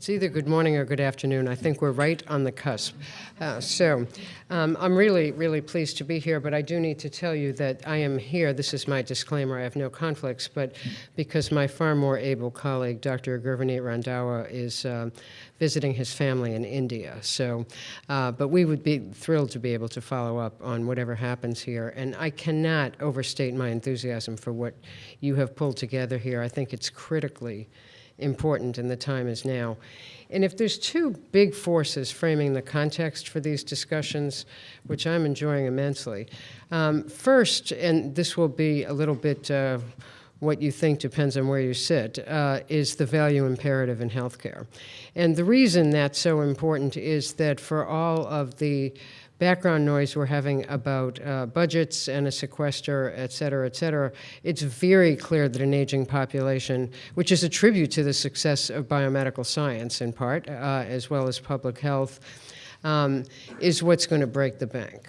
It's either good morning or good afternoon. I think we're right on the cusp. Uh, so um, I'm really, really pleased to be here, but I do need to tell you that I am here. This is my disclaimer. I have no conflicts, but because my far more able colleague, Dr. Gurvaneet Randhawa, is uh, visiting his family in India. So, uh, but we would be thrilled to be able to follow up on whatever happens here. And I cannot overstate my enthusiasm for what you have pulled together here. I think it's critically important and the time is now. And if there's two big forces framing the context for these discussions, which I'm enjoying immensely, um, first, and this will be a little bit uh, what you think depends on where you sit, uh, is the value imperative in healthcare. And the reason that's so important is that for all of the background noise we're having about uh, budgets and a sequester, et cetera, et cetera, it's very clear that an aging population, which is a tribute to the success of biomedical science in part, uh, as well as public health, um, is what's going to break the bank.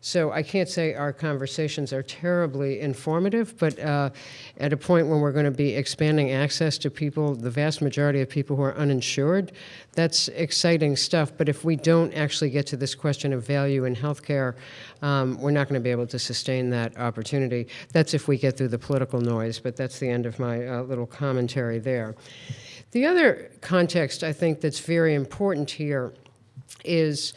So I can't say our conversations are terribly informative, but uh, at a point when we're going to be expanding access to people, the vast majority of people who are uninsured, that's exciting stuff. But if we don't actually get to this question of value in healthcare, um, we're not going to be able to sustain that opportunity. That's if we get through the political noise, but that's the end of my uh, little commentary there. The other context I think that's very important here is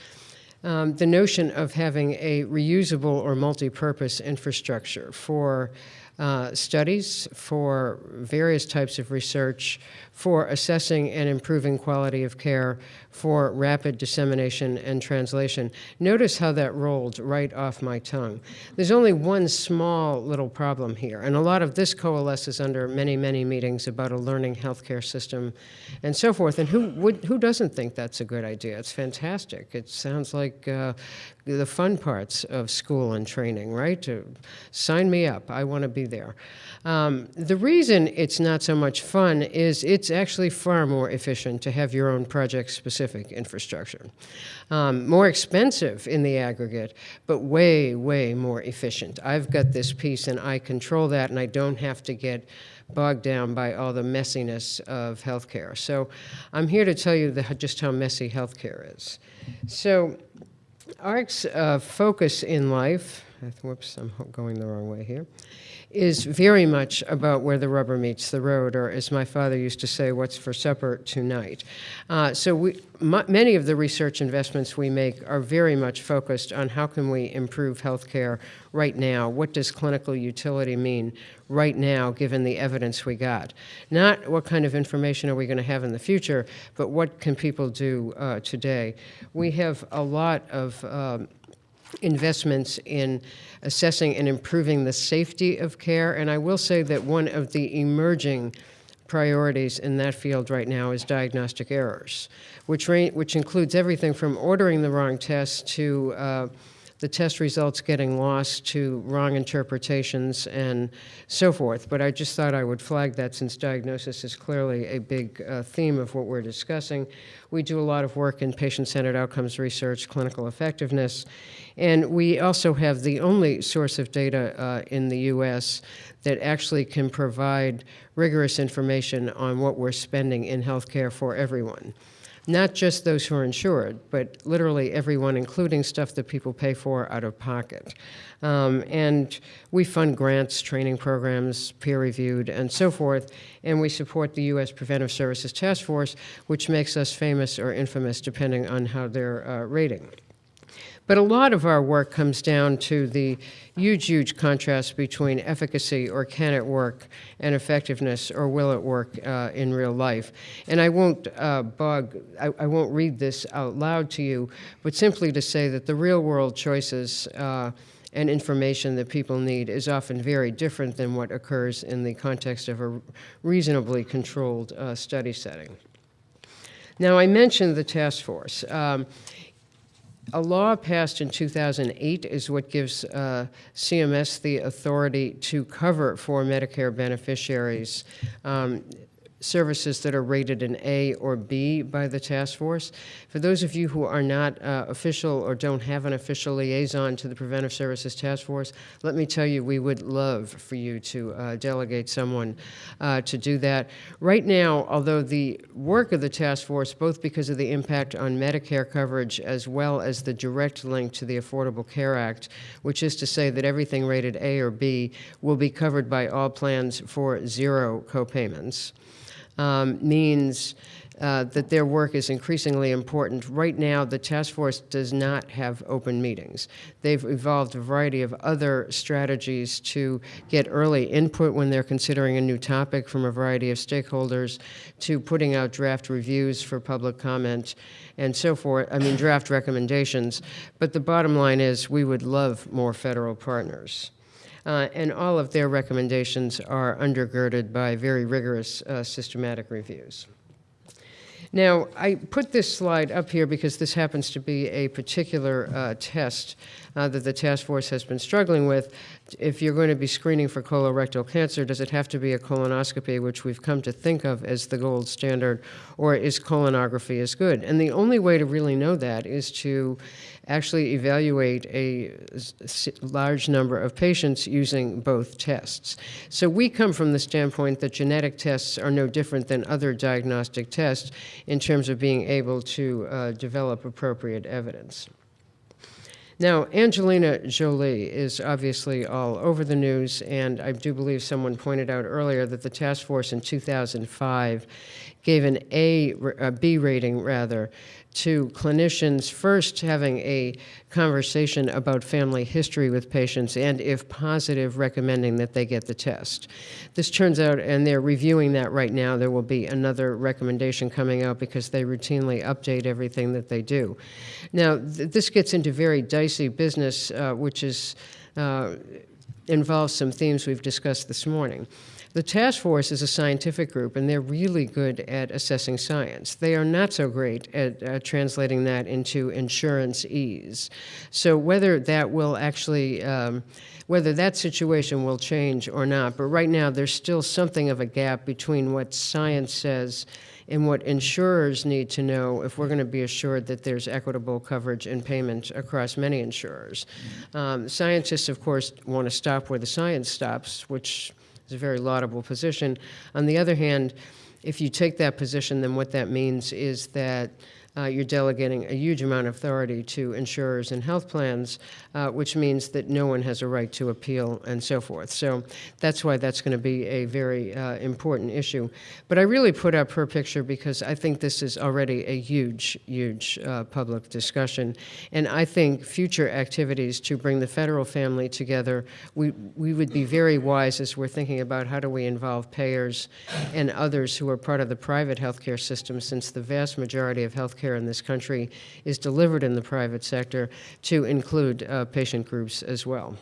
um, the notion of having a reusable or multi-purpose infrastructure for uh, studies, for various types of research, for assessing and improving quality of care, for rapid dissemination and translation. Notice how that rolled right off my tongue. There's only one small little problem here, and a lot of this coalesces under many, many meetings about a learning healthcare system and so forth. And who, would, who doesn't think that's a good idea? It's fantastic. It sounds like uh, the fun parts of school and training, right? Sign me up. I want to be there. Um, the reason it's not so much fun is it's actually far more efficient to have your own project-specific infrastructure. Um, more expensive in the aggregate, but way, way more efficient. I've got this piece and I control that and I don't have to get bogged down by all the messiness of healthcare. So I'm here to tell you the, just how messy healthcare is. So AHRQ's uh, focus in life, whoops, I'm going the wrong way here, is very much about where the rubber meets the road, or as my father used to say, what's for supper tonight. Uh, so we, many of the research investments we make are very much focused on how can we improve healthcare right now? What does clinical utility mean right now, given the evidence we got? Not what kind of information are we going to have in the future, but what can people do uh, today? We have a lot of um, investments in assessing and improving the safety of care. And I will say that one of the emerging priorities in that field right now is diagnostic errors, which, which includes everything from ordering the wrong test to uh, the test results getting lost to wrong interpretations and so forth. But I just thought I would flag that since diagnosis is clearly a big uh, theme of what we're discussing. We do a lot of work in patient-centered outcomes research, clinical effectiveness, and we also have the only source of data uh, in the U.S. that actually can provide rigorous information on what we're spending in healthcare for everyone not just those who are insured, but literally everyone, including stuff that people pay for out of pocket. Um, and we fund grants, training programs, peer-reviewed, and so forth, and we support the U.S. Preventive Services Task Force, which makes us famous or infamous depending on how they're uh, rating. But a lot of our work comes down to the huge, huge contrast between efficacy or can it work and effectiveness or will it work uh, in real life. And I won't uh, bug, I, I, won't read this out loud to you, but simply to say that the real world choices uh, and information that people need is often very different than what occurs in the context of a reasonably controlled uh, study setting. Now, I mentioned the task force. Um, a law passed in 2008 is what gives uh, CMS the authority to cover for Medicare beneficiaries. Um, services that are rated an A or B by the task force. For those of you who are not uh, official or don't have an official liaison to the Preventive Services Task Force, let me tell you, we would love for you to uh, delegate someone uh, to do that. Right now, although the work of the task force, both because of the impact on Medicare coverage as well as the direct link to the Affordable Care Act, which is to say that everything rated A or B will be covered by all plans for zero copayments um, means uh, that their work is increasingly important. Right now, the task force does not have open meetings. They've evolved a variety of other strategies to get early input when they're considering a new topic from a variety of stakeholders, to putting out draft reviews for public comment, and so forth. I mean, draft recommendations. But the bottom line is we would love more federal partners. Uh, and all of their recommendations are undergirded by very rigorous uh, systematic reviews. Now, I put this slide up here because this happens to be a particular uh, test uh, that the task force has been struggling with. If you're going to be screening for colorectal cancer, does it have to be a colonoscopy, which we've come to think of as the gold standard, or is colonography as good? And the only way to really know that is to actually evaluate a large number of patients using both tests. So we come from the standpoint that genetic tests are no different than other diagnostic tests in terms of being able to uh, develop appropriate evidence. Now, Angelina Jolie is obviously all over the news, and I do believe someone pointed out earlier that the task force in 2005 gave an A, a B rating rather, to clinicians first having a conversation about family history with patients and, if positive, recommending that they get the test. This turns out, and they're reviewing that right now, there will be another recommendation coming out because they routinely update everything that they do. Now, th this gets into very dicey business, uh, which is uh, involves some themes we've discussed this morning. The task force is a scientific group, and they're really good at assessing science. They are not so great at uh, translating that into insurance ease. So whether that will actually, um, whether that situation will change or not, but right now there's still something of a gap between what science says and what insurers need to know if we're going to be assured that there's equitable coverage and payment across many insurers. Um, scientists, of course, want to stop where the science stops, which is a very laudable position. On the other hand, if you take that position, then what that means is that uh, you're delegating a huge amount of authority to insurers and health plans, uh, which means that no one has a right to appeal and so forth. So that's why that's going to be a very uh, important issue. But I really put up her picture because I think this is already a huge, huge uh, public discussion. And I think future activities to bring the federal family together, we, we would be very wise as we're thinking about how do we involve payers and others who are part of the private healthcare system since the vast majority of healthcare care in this country is delivered in the private sector to include uh, patient groups as well.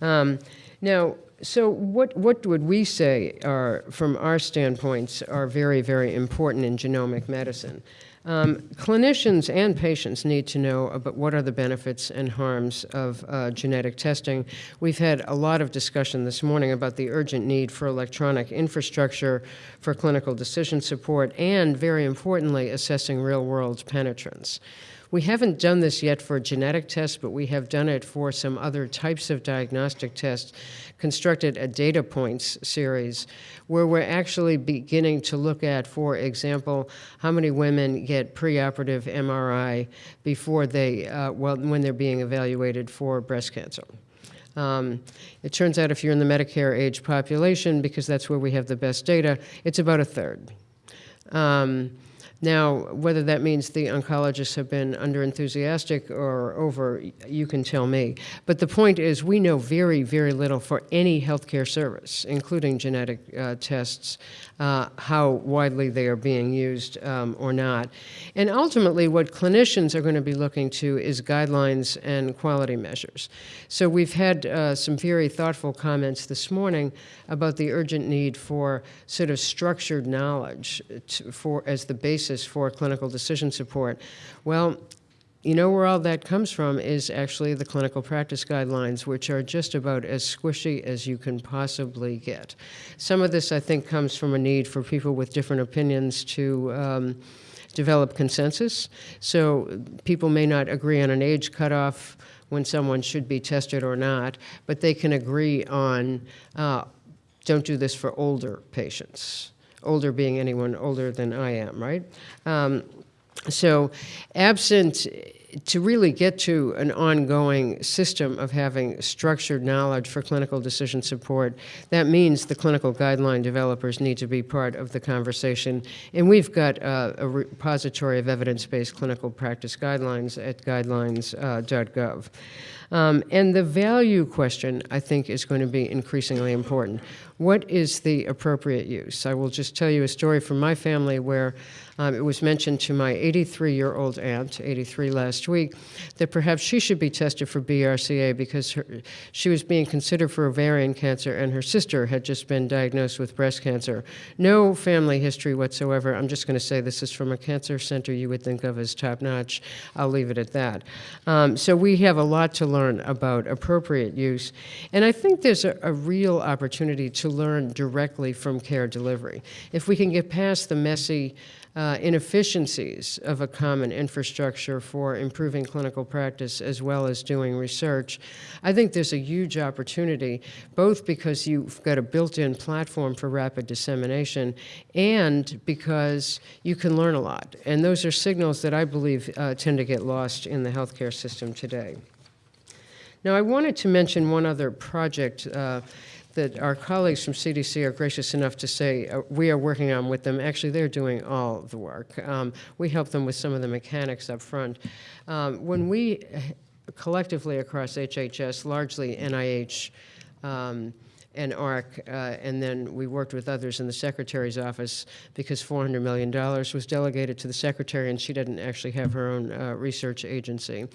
Um, now, so what, what would we say are, from our standpoints, are very, very important in genomic medicine? Um, clinicians and patients need to know about what are the benefits and harms of uh, genetic testing. We've had a lot of discussion this morning about the urgent need for electronic infrastructure for clinical decision support and, very importantly, assessing real-world penetrance. We haven't done this yet for genetic tests, but we have done it for some other types of diagnostic tests, constructed a data points series where we're actually beginning to look at, for example, how many women get preoperative MRI before they, uh, well, when they're being evaluated for breast cancer. Um, it turns out if you're in the Medicare age population, because that's where we have the best data, it's about a third. Um, now, whether that means the oncologists have been under-enthusiastic or over, you can tell me. But the point is we know very, very little for any healthcare service, including genetic uh, tests, uh, how widely they are being used um, or not. And ultimately, what clinicians are going to be looking to is guidelines and quality measures. So we've had uh, some very thoughtful comments this morning about the urgent need for sort of structured knowledge to, for as the basis for clinical decision support. Well, you know where all that comes from is actually the clinical practice guidelines, which are just about as squishy as you can possibly get. Some of this, I think, comes from a need for people with different opinions to um, develop consensus. So people may not agree on an age cutoff when someone should be tested or not, but they can agree on uh, don't do this for older patients. Older being anyone older than I am, right? Um, so absent to really get to an ongoing system of having structured knowledge for clinical decision support, that means the clinical guideline developers need to be part of the conversation. And we've got a repository of evidence-based clinical practice guidelines at guidelines.gov. Uh, um, and the value question, I think, is going to be increasingly important. What is the appropriate use? I will just tell you a story from my family where um, it was mentioned to my 83-year-old aunt, 83 last week, that perhaps she should be tested for BRCA because her, she was being considered for ovarian cancer and her sister had just been diagnosed with breast cancer. No family history whatsoever. I'm just going to say this is from a cancer center you would think of as top-notch. I'll leave it at that. Um, so we have a lot to learn about appropriate use. And I think there's a, a real opportunity to learn directly from care delivery. If we can get past the messy uh, inefficiencies of a common infrastructure for improving clinical practice as well as doing research, I think there's a huge opportunity, both because you've got a built-in platform for rapid dissemination and because you can learn a lot. And those are signals that I believe uh, tend to get lost in the healthcare system today. Now, I wanted to mention one other project uh, that our colleagues from CDC are gracious enough to say uh, we are working on with them. Actually, they're doing all the work. Um, we help them with some of the mechanics up front. Um, when we collectively across HHS, largely NIH, um, and AHRQ, uh, and then we worked with others in the Secretary's office because $400 million was delegated to the Secretary and she didn't actually have her own uh, research agency.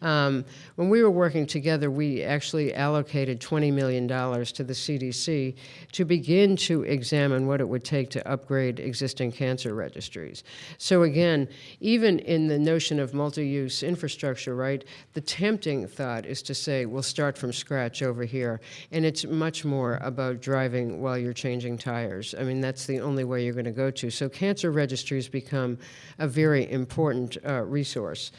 Um, when we were working together, we actually allocated $20 million to the CDC to begin to examine what it would take to upgrade existing cancer registries. So again, even in the notion of multi-use infrastructure, right, the tempting thought is to say, we'll start from scratch over here. And it's much more about driving while you're changing tires. I mean, that's the only way you're going to go to. So cancer registries become a very important uh, resource.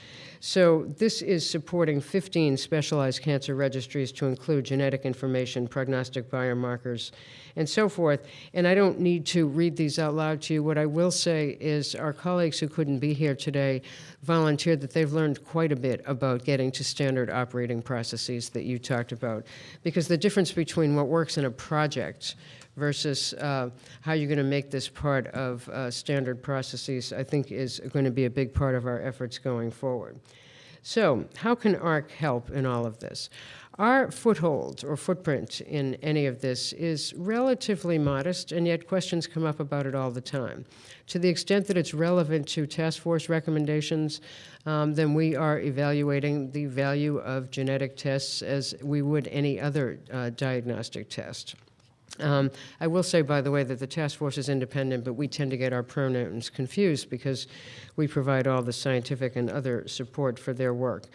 So this is supporting 15 specialized cancer registries to include genetic information, prognostic biomarkers, and so forth. And I don't need to read these out loud to you. What I will say is our colleagues who couldn't be here today volunteered that they've learned quite a bit about getting to standard operating processes that you talked about. Because the difference between what works in a project versus uh, how you're going to make this part of uh, standard processes, I think is going to be a big part of our efforts going forward. So how can AHRQ help in all of this? Our foothold or footprint in any of this is relatively modest, and yet questions come up about it all the time. To the extent that it's relevant to task force recommendations, um, then we are evaluating the value of genetic tests as we would any other uh, diagnostic test. Um, I will say, by the way, that the task force is independent, but we tend to get our pronouns confused because we provide all the scientific and other support for their work.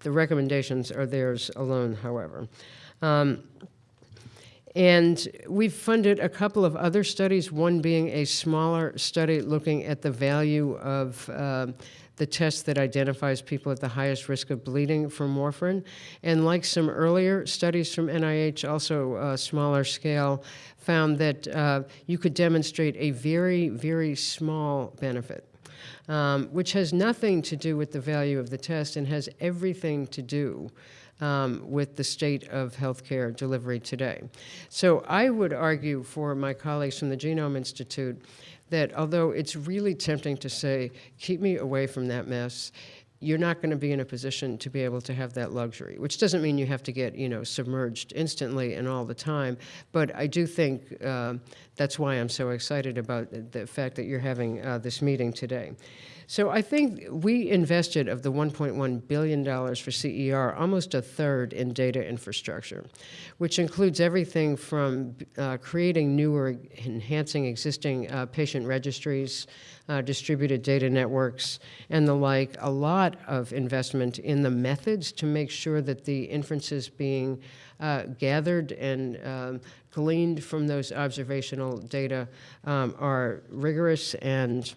The recommendations are theirs alone, however. Um, and we've funded a couple of other studies, one being a smaller study looking at the value of uh, the test that identifies people at the highest risk of bleeding from warfarin. And like some earlier studies from NIH, also a smaller scale, found that uh, you could demonstrate a very, very small benefit. Um, which has nothing to do with the value of the test and has everything to do um, with the state of healthcare delivery today. So I would argue for my colleagues from the Genome Institute that although it's really tempting to say, keep me away from that mess, you're not going to be in a position to be able to have that luxury, which doesn't mean you have to get, you know, submerged instantly and all the time. But I do think uh, that's why I'm so excited about the fact that you're having uh, this meeting today. So I think we invested of the $1.1 billion for CER, almost a third in data infrastructure, which includes everything from uh, creating new or enhancing existing uh, patient registries, uh, distributed data networks, and the like, a lot of investment in the methods to make sure that the inferences being uh, gathered and um, gleaned from those observational data um, are rigorous and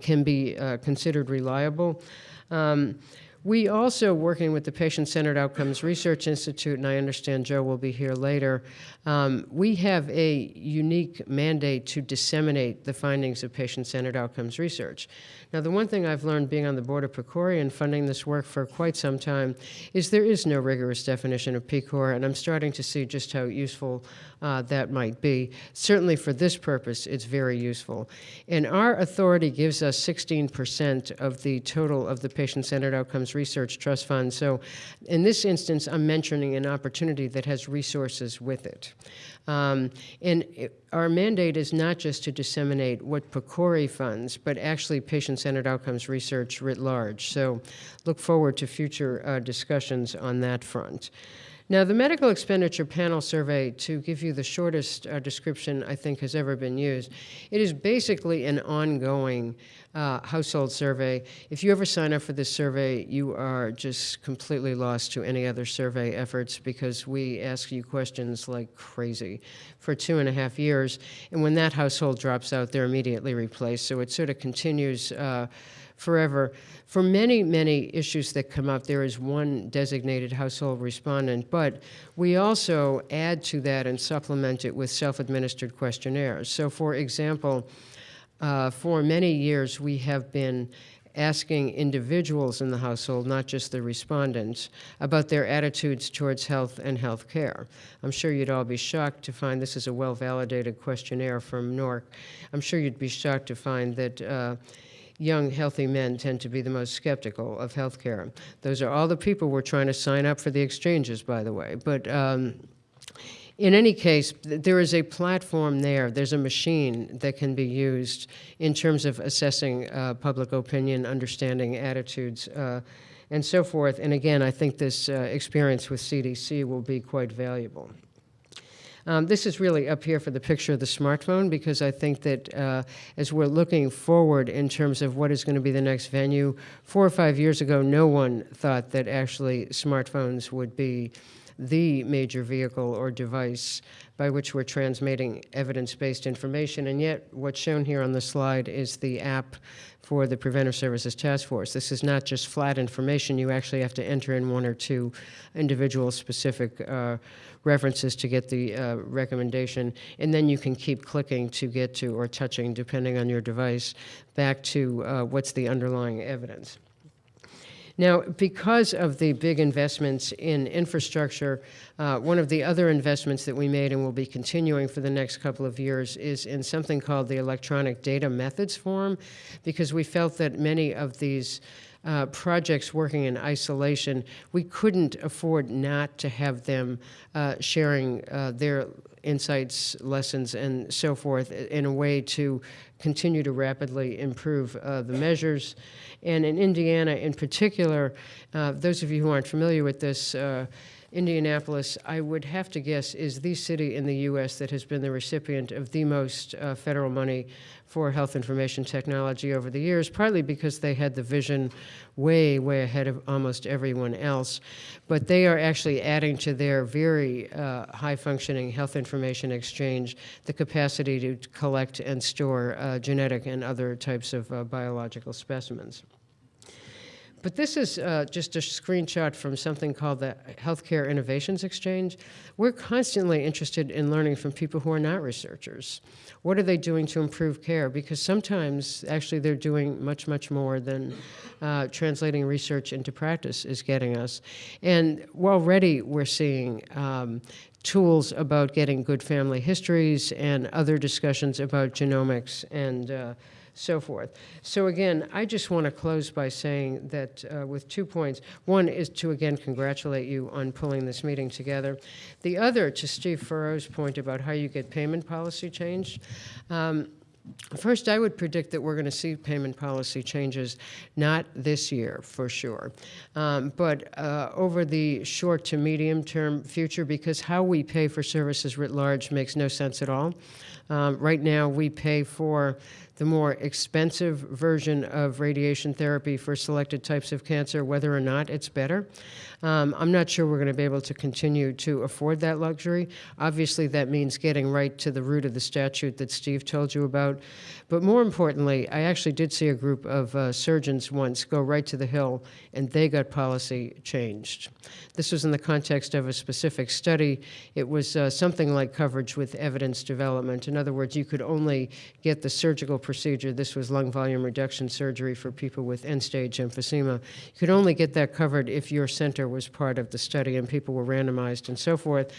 can be uh, considered reliable. Um, we also, working with the Patient-Centered Outcomes Research Institute, and I understand Joe will be here later, um, we have a unique mandate to disseminate the findings of patient-centered outcomes research. Now, the one thing I've learned being on the board of PCORI and funding this work for quite some time is there is no rigorous definition of PCOR, and I'm starting to see just how useful uh, that might be. Certainly for this purpose, it's very useful. And our authority gives us 16% of the total of the patient-centered outcomes research trust fund. So in this instance, I'm mentioning an opportunity that has resources with it. Um, and it, our mandate is not just to disseminate what PCORI funds, but actually patient-centered outcomes research writ large. So look forward to future uh, discussions on that front. Now, the medical expenditure panel survey, to give you the shortest uh, description I think has ever been used, it is basically an ongoing uh, household survey. If you ever sign up for this survey, you are just completely lost to any other survey efforts because we ask you questions like crazy for two and a half years. And when that household drops out, they're immediately replaced. So it sort of continues. Uh, forever. For many, many issues that come up, there is one designated household respondent, but we also add to that and supplement it with self-administered questionnaires. So for example, uh, for many years we have been asking individuals in the household, not just the respondents, about their attitudes towards health and health care. I'm sure you'd all be shocked to find this is a well-validated questionnaire from NORC. I'm sure you'd be shocked to find that uh, young, healthy men tend to be the most skeptical of healthcare. Those are all the people we're trying to sign up for the exchanges, by the way. But um, in any case, there is a platform there. There's a machine that can be used in terms of assessing uh, public opinion, understanding attitudes, uh, and so forth. And again, I think this uh, experience with CDC will be quite valuable. Um, this is really up here for the picture of the smartphone because I think that uh, as we're looking forward in terms of what is going to be the next venue, four or five years ago, no one thought that actually smartphones would be the major vehicle or device by which we're transmitting evidence-based information. And yet, what's shown here on the slide is the app for the Preventive Services Task Force. This is not just flat information. You actually have to enter in one or two individual specific uh, references to get the uh, recommendation, and then you can keep clicking to get to, or touching, depending on your device, back to uh, what's the underlying evidence. Now, because of the big investments in infrastructure, uh, one of the other investments that we made and will be continuing for the next couple of years is in something called the Electronic Data Methods Forum, because we felt that many of these uh, projects working in isolation, we couldn't afford not to have them uh, sharing uh, their insights, lessons, and so forth in a way to continue to rapidly improve uh, the measures. And in Indiana in particular, uh, those of you who aren't familiar with this, uh, Indianapolis, I would have to guess, is the city in the U.S. that has been the recipient of the most uh, federal money for health information technology over the years, partly because they had the vision way, way ahead of almost everyone else. But they are actually adding to their very uh, high-functioning health information exchange the capacity to collect and store uh, genetic and other types of uh, biological specimens. But this is uh, just a screenshot from something called the Healthcare Innovations Exchange. We're constantly interested in learning from people who are not researchers. What are they doing to improve care? Because sometimes, actually, they're doing much, much more than uh, translating research into practice is getting us. And already we're seeing um, tools about getting good family histories and other discussions about genomics and uh, so forth. So again, I just want to close by saying that uh, with two points. One is to again congratulate you on pulling this meeting together. The other, to Steve Phurrough's point about how you get payment policy changed, um, First, I would predict that we're going to see payment policy changes, not this year for sure, um, but uh, over the short to medium term future, because how we pay for services writ large makes no sense at all. Um, right now, we pay for the more expensive version of radiation therapy for selected types of cancer, whether or not it's better. Um, I'm not sure we're going to be able to continue to afford that luxury. Obviously, that means getting right to the root of the statute that Steve told you about. But more importantly, I actually did see a group of uh, surgeons once go right to the Hill, and they got policy changed. This was in the context of a specific study. It was uh, something like coverage with evidence development. In other words, you could only get the surgical procedure. This was lung volume reduction surgery for people with end-stage emphysema. You could only get that covered if your center was part of the study and people were randomized and so forth.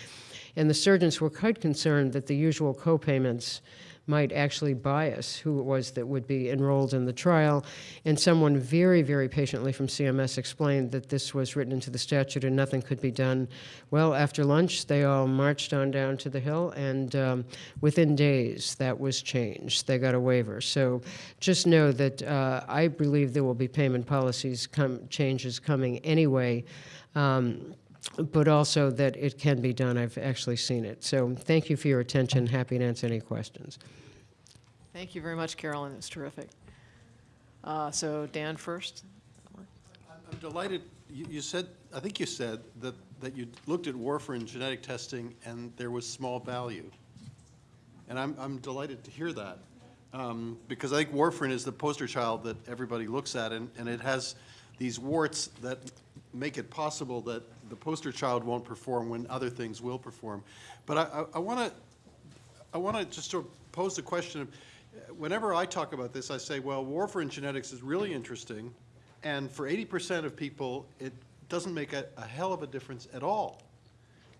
And the surgeons were quite concerned that the usual co-payments might actually bias who it was that would be enrolled in the trial. And someone very, very patiently from CMS explained that this was written into the statute and nothing could be done. Well, after lunch, they all marched on down to the Hill, and um, within days, that was changed. They got a waiver. So just know that uh, I believe there will be payment policies come, changes coming anyway. Um, but also that it can be done. I've actually seen it. So thank you for your attention. Happy to answer any questions. Thank you very much, Carolyn. It was terrific. Uh, So Dan first. I'm delighted, you, you said, I think you said that, that you looked at warfarin genetic testing and there was small value. And I'm, I'm delighted to hear that. Um, because I think warfarin is the poster child that everybody looks at and, and it has these warts that make it possible that the poster child won't perform when other things will perform. But I, want to, I want to just sort of pose the question of, whenever I talk about this, I say, well, warfarin genetics is really interesting, and for 80% of people, it doesn't make a, a hell of a difference at all.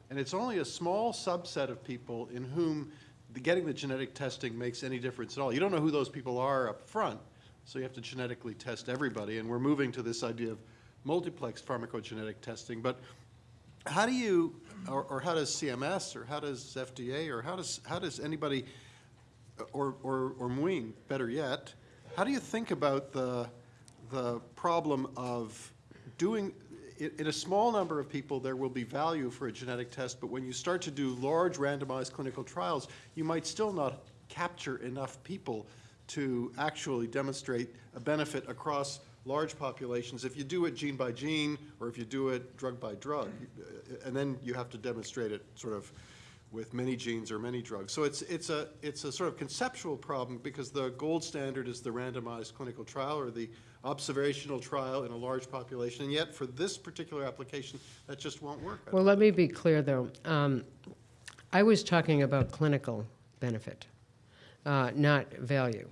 And it's only a small subset of people in whom the, getting the genetic testing makes any difference at all. You don't know who those people are up front, so you have to genetically test everybody. And we're moving to this idea of multiplex pharmacogenetic testing. But how do you, or, or how does CMS, or how does FDA, or how does, how does anybody, or, or, or Muin, better yet, how do you think about the, the problem of doing, in, in a small number of people, there will be value for a genetic test, but when you start to do large randomized clinical trials, you might still not capture enough people to actually demonstrate a benefit across large populations. If you do it gene by gene, or if you do it drug by drug, and then you have to demonstrate it sort of with many genes or many drugs. So it's, it's, a, it's a sort of conceptual problem because the gold standard is the randomized clinical trial or the observational trial in a large population. And yet, for this particular application, that just won't work. Well, let me be clear, though. Um, I was talking about clinical benefit, uh, not value.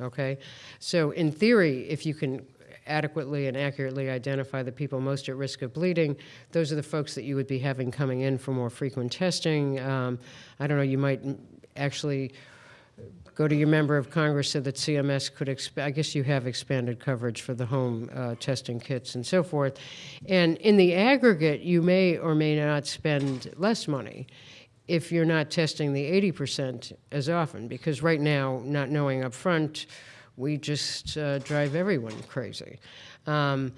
Okay? So, in theory, if you can adequately and accurately identify the people most at risk of bleeding, those are the folks that you would be having coming in for more frequent testing. Um, I don't know, you might actually go to your member of Congress so that CMS could, I guess you have expanded coverage for the home uh, testing kits and so forth. And in the aggregate, you may or may not spend less money if you're not testing the 80% as often, because right now, not knowing up front, we just uh, drive everyone crazy. Um,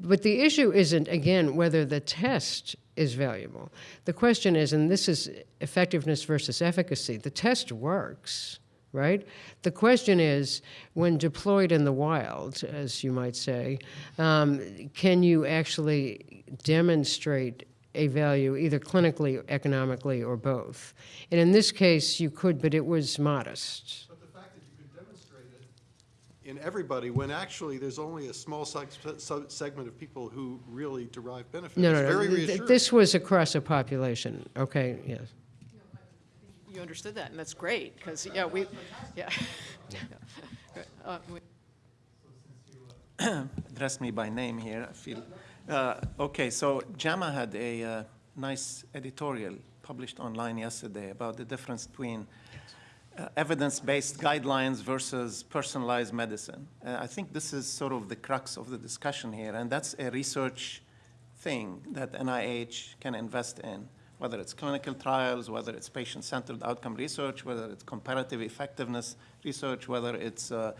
but the issue isn't, again, whether the test is valuable. The question is, and this is effectiveness versus efficacy, the test works, right? The question is, when deployed in the wild, as you might say, um, can you actually demonstrate a value either clinically, economically, or both? And in this case, you could, but it was modest in everybody when actually there's only a small segment of people who really derive benefits. No, no, no. Very reassuring. This was across a population. Okay, yes. You understood that, and that's great, because, yeah, we, yeah. Uh, we- address me by name here, I feel. Uh, okay, so JAMA had a uh, nice editorial published online yesterday about the difference between uh, evidence-based guidelines versus personalized medicine. Uh, I think this is sort of the crux of the discussion here, and that's a research thing that NIH can invest in. whether it's clinical trials, whether it's patient-centered outcome research, whether it's comparative effectiveness research, whether it's uh,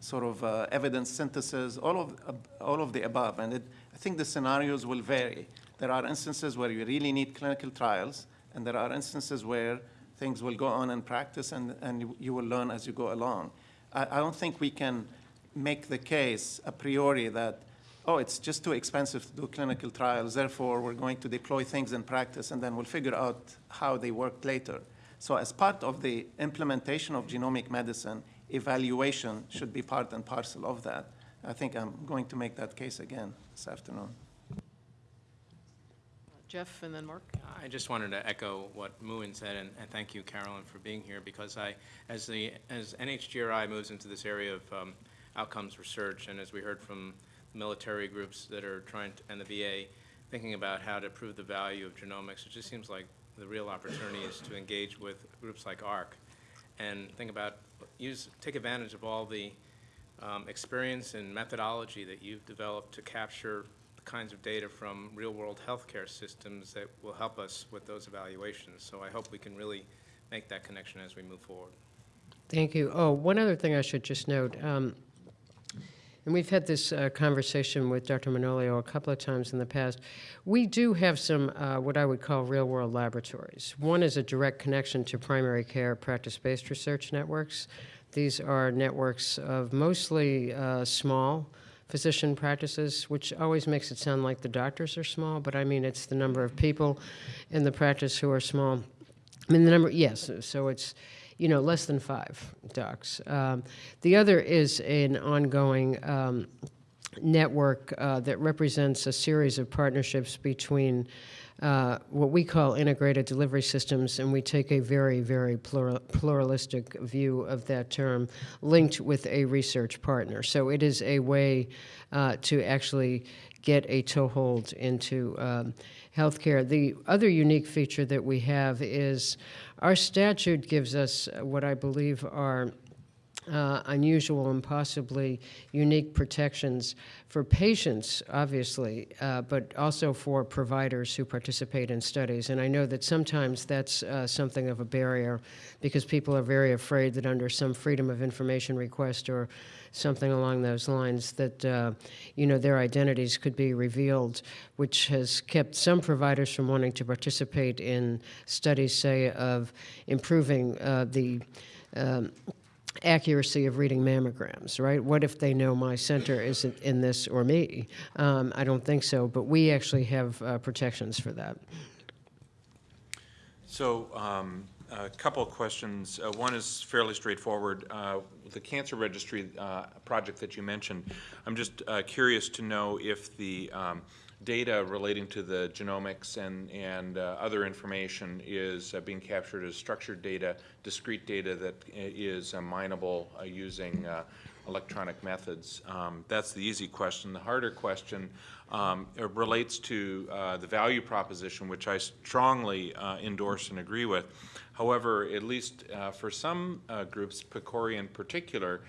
sort of uh, evidence synthesis, all of, uh, all of the above. And it, I think the scenarios will vary. There are instances where you really need clinical trials, and there are instances where things will go on in practice and, and you, will learn as you go along. I, I don't think we can make the case a priori that, oh, it's just too expensive to do clinical trials, therefore we're going to deploy things in practice and then we'll figure out how they work later. So as part of the implementation of genomic medicine, evaluation should be part and parcel of that. I think I'm going to make that case again this afternoon. Jeff and then Mark? I just wanted to echo what Muin said, and, and thank you, Carolyn, for being here, because I, as the, as NHGRI moves into this area of um, outcomes research, and as we heard from military groups that are trying, to, and the VA, thinking about how to prove the value of genomics, it just seems like the real opportunity is to engage with groups like AHRQ, and think about, use, take advantage of all the um, experience and methodology that you've developed to capture kinds of data from real-world healthcare systems that will help us with those evaluations. So I hope we can really make that connection as we move forward. Thank you. Oh, one other thing I should just note, um, and we've had this uh, conversation with Dr. Manolio a couple of times in the past. We do have some uh, what I would call real-world laboratories. One is a direct connection to primary care practice-based research networks. These are networks of mostly uh, small physician practices, which always makes it sound like the doctors are small, but I mean it's the number of people in the practice who are small. I mean the number, yes. So it's you know, less than five docs. Um, the other is an ongoing um, network uh, that represents a series of partnerships between uh, what we call integrated delivery systems, and we take a very, very plural, pluralistic view of that term, linked with a research partner. So it is a way uh, to actually get a toehold into um, healthcare. The other unique feature that we have is our statute gives us what I believe are uh, unusual and possibly unique protections for patients, obviously, uh, but also for providers who participate in studies. And I know that sometimes that's uh, something of a barrier because people are very afraid that under some freedom of information request or something along those lines that uh, you know their identities could be revealed, which has kept some providers from wanting to participate in studies, say, of improving uh, the um, accuracy of reading mammograms, right? What if they know my center isn't in this or me? Um, I don't think so, but we actually have uh, protections for that. So um, a couple of questions. Uh, one is fairly straightforward. Uh, the cancer registry uh, project that you mentioned, I'm just uh, curious to know if the um, data relating to the genomics and, and uh, other information is uh, being captured as structured data, discrete data that is uh, mineable uh, using uh, electronic methods. Um, that's the easy question. The harder question um, relates to uh, the value proposition, which I strongly endorse and agree with. However, at least for some groups, PCORI in particular,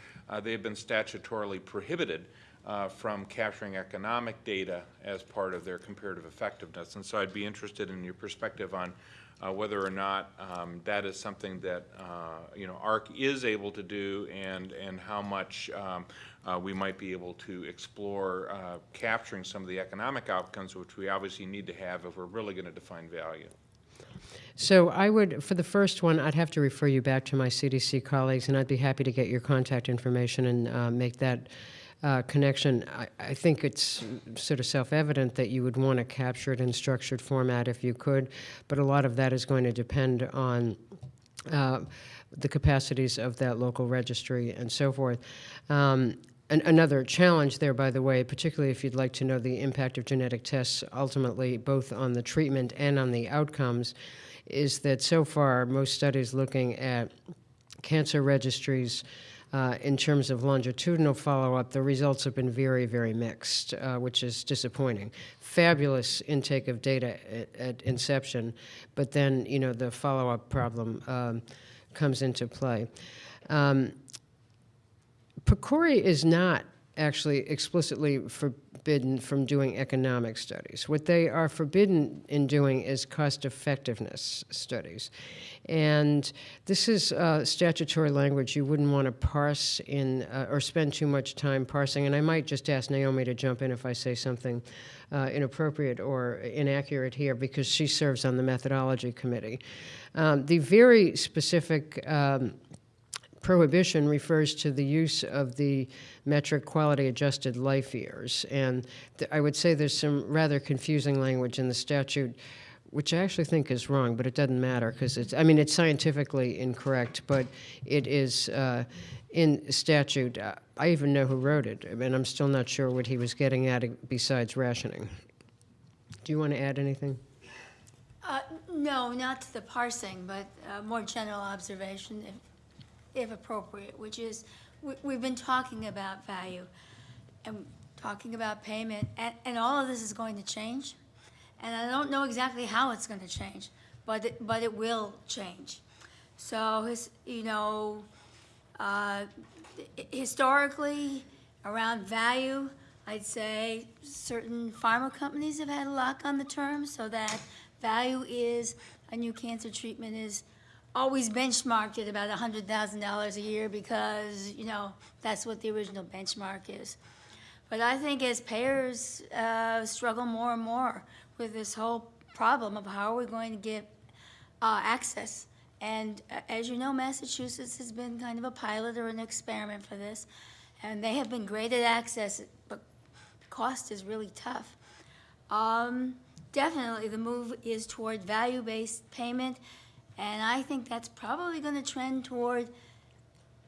they have been statutorily prohibited uh, from capturing economic data as part of their comparative effectiveness. And so I'd be interested in your perspective on uh, whether or not um, that is something that uh, you know AHRQ is able to do, and and how much um, uh, we might be able to explore uh, capturing some of the economic outcomes, which we obviously need to have if we're really going to define value. So I would, for the first one, I'd have to refer you back to my CDC colleagues, and I'd be happy to get your contact information and uh, make that uh, connection, I, I, think it's sort of self-evident that you would want to capture it in structured format if you could, but a lot of that is going to depend on uh, the capacities of that local registry and so forth. Um, an, another challenge there, by the way, particularly if you'd like to know the impact of genetic tests ultimately both on the treatment and on the outcomes, is that so far most studies looking at cancer registries uh, in terms of longitudinal follow-up, the results have been very, very mixed, uh, which is disappointing. Fabulous intake of data at, at inception, but then, you know, the follow-up problem um, comes into play. Um, PCORI is not actually explicitly for, forbidden from doing economic studies. What they are forbidden in doing is cost effectiveness studies. And this is uh, statutory language you wouldn't want to parse in uh, or spend too much time parsing. And I might just ask Naomi to jump in if I say something uh, inappropriate or inaccurate here because she serves on the methodology committee. Um, the very specific um, prohibition refers to the use of the metric quality adjusted life years. And I would say there's some rather confusing language in the statute, which I actually think is wrong, but it doesn't matter because it's, I mean, it's scientifically incorrect, but it is uh, in statute. I even know who wrote it, and I'm still not sure what he was getting at besides rationing. Do you want to add anything? Uh, No, not to the parsing, but uh, more general observation, if, if appropriate, which is, we, we've been talking about value and talking about payment, and, and all of this is going to change. And I don't know exactly how it's going to change, but it, but it will change. So, his, you know, uh, historically, around value, I'd say certain pharma companies have had a lock on the term, so that value is, a new cancer treatment is always benchmarked at about hundred thousand dollars a year because, you know, that's what the original benchmark is. But I think as payers uh, struggle more and more with this whole problem of how are we going to get uh, access. And uh, as you know, Massachusetts has been kind of a pilot or an experiment for this, and they have been great at access, but cost is really tough. Um, definitely, the move is toward value-based payment, and I think that's probably going to trend toward.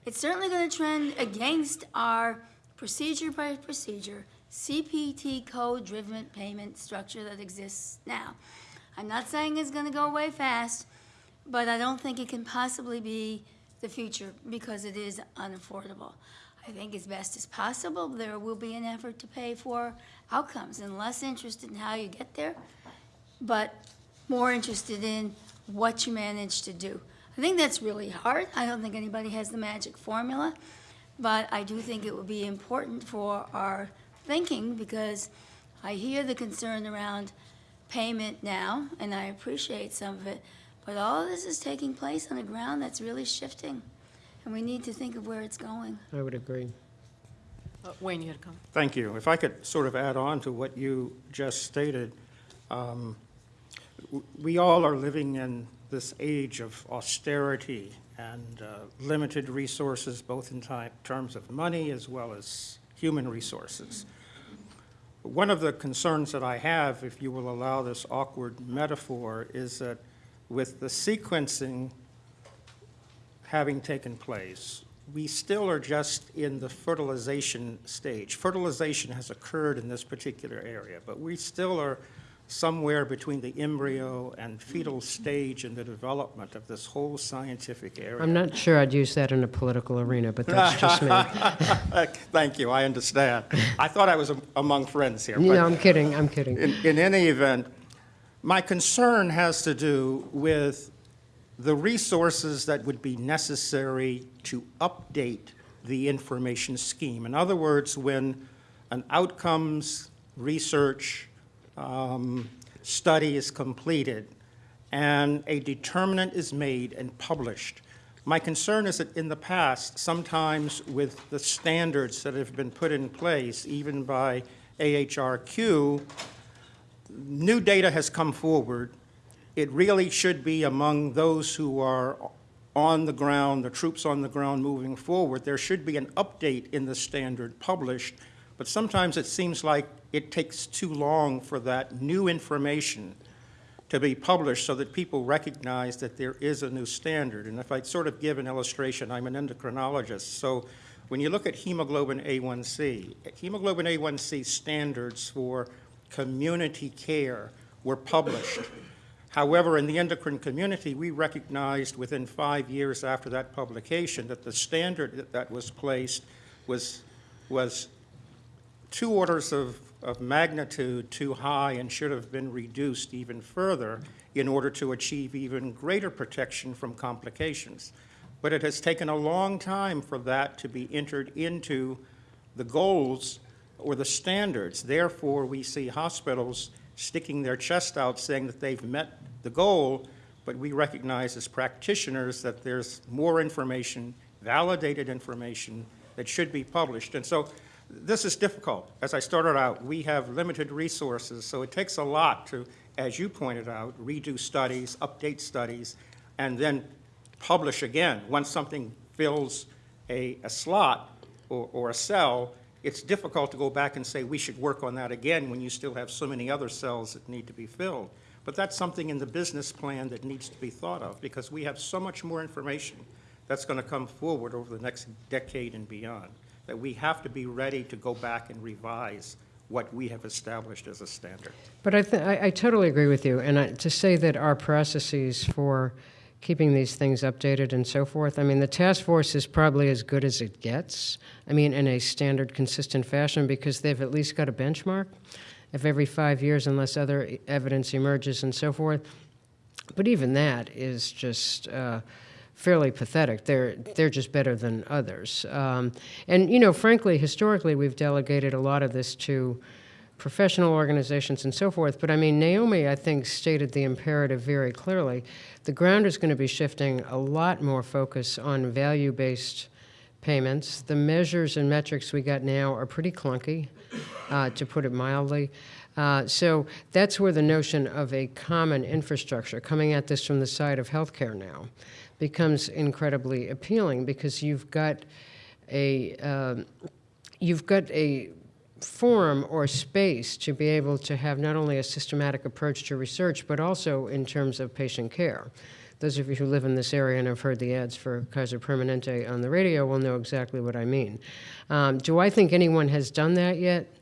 It's certainly going to trend against our procedure by procedure CPT code-driven payment structure that exists now. I'm not saying it's going to go away fast, but I don't think it can possibly be the future because it is unaffordable. I think as best as possible, there will be an effort to pay for outcomes and less interested in how you get there, but more interested in what you manage to do. I think that's really hard. I don't think anybody has the magic formula, but I do think it would be important for our thinking because I hear the concern around payment now, and I appreciate some of it, but all of this is taking place on a ground that's really shifting, and we need to think of where it's going. I would agree. Uh, Wayne, you had a comment? Thank you. If I could sort of add on to what you just stated, um, w- we all are living in this age of austerity and uh, limited resources, both in terms of money as well as human resources. One of the concerns that I have, if you will allow this awkward metaphor, is that with the sequencing having taken place, we still are just in the fertilization stage. Fertilization has occurred in this particular area, but we still are somewhere between the embryo and fetal stage in the development of this whole scientific area. I'm not sure I'd use that in a political arena, but that's just me. Thank you, I understand. I thought I was am- among friends here. No, I'm kidding, I'm kidding. In, in any event, my concern has to do with the resources that would be necessary to update the information scheme. In other words, when an outcomes research um, study is completed and a determinant is made and published, my concern is that in the past, sometimes with the standards that have been put in place, even by AHRQ, new data has come forward. It really should be among those who are on the ground, the troops on the ground moving forward. There should be an update in the standard published, but sometimes it seems like it takes too long for that new information to be published so that people recognize that there is a new standard. And if I'd sort of give an illustration, I'm an endocrinologist, so when you look at hemoglobin A1C, hemoglobin A1C standards for community care were published. However, in the endocrine community, we recognized within five years after that publication that the standard that- that was placed was, was two orders of, of magnitude too high and should have been reduced even further in order to achieve even greater protection from complications. But it has taken a long time for that to be entered into the goals or the standards. Therefore, we see hospitals sticking their chest out saying that they've met the goal, but we recognize as practitioners that there's more information, validated information that should be published. And so this is difficult. As I started out, we have limited resources, so it takes a lot to, as you pointed out, redo studies, update studies, and then publish again. Once something fills a, a slot or, or a cell, it's difficult to go back and say, we should work on that again when you still have so many other cells that need to be filled. But that's something in the business plan that needs to be thought of, because we have so much more information that's going to come forward over the next decade and beyond, that we have to be ready to go back and revise what we have established as a standard. But I, I I totally agree with you, and I, to say that our processes for keeping these things updated and so forth, I mean, the task force is probably as good as it gets, I mean, in a standard, consistent fashion, because they've at least got a benchmark of every five years unless other evidence emerges and so forth. But even that is just uh, fairly pathetic. They're they're just better than others. Um, and you know, frankly, historically, we've delegated a lot of this to professional organizations and so forth. But I mean, Naomi, I think, stated the imperative very clearly. The ground is going to be shifting a lot more focus on value-based payments. The measures and metrics we got now are pretty clunky, uh, to put it mildly. Uh, so that's where the notion of a common infrastructure, coming at this from the side of healthcare now, becomes incredibly appealing because you've got a um, you've got a forum or space to be able to have not only a systematic approach to research, but also in terms of patient care. Those of you who live in this area and have heard the ads for Kaiser Permanente on the radio will know exactly what I mean. Um, do I think anyone has done that yet?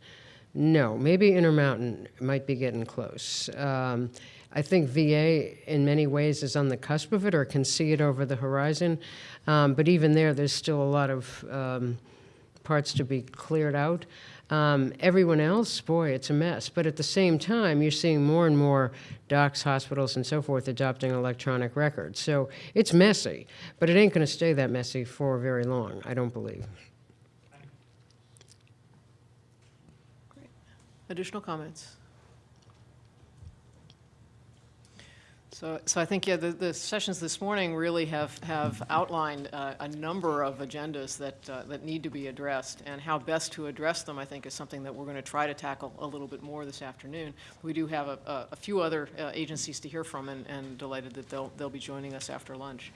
No. Maybe Intermountain might be getting close. Um, I think VA, in many ways, is on the cusp of it or can see it over the horizon. Um, but even there, there's still a lot of um, parts to be cleared out. Um, everyone else, boy, it's a mess. But at the same time, you're seeing more and more docs, hospitals, and so forth adopting electronic records. So it's messy, but it ain't going to stay that messy for very long, I don't believe. Additional comments? So, so I think, yeah, the, the sessions this morning really have, have outlined uh, a number of agendas that, uh, that need to be addressed, and how best to address them, I think, is something that we're going to try to tackle a little bit more this afternoon. We do have a, a- a few other uh, agencies to hear from, and, and delighted that they'll, they'll be joining us after lunch.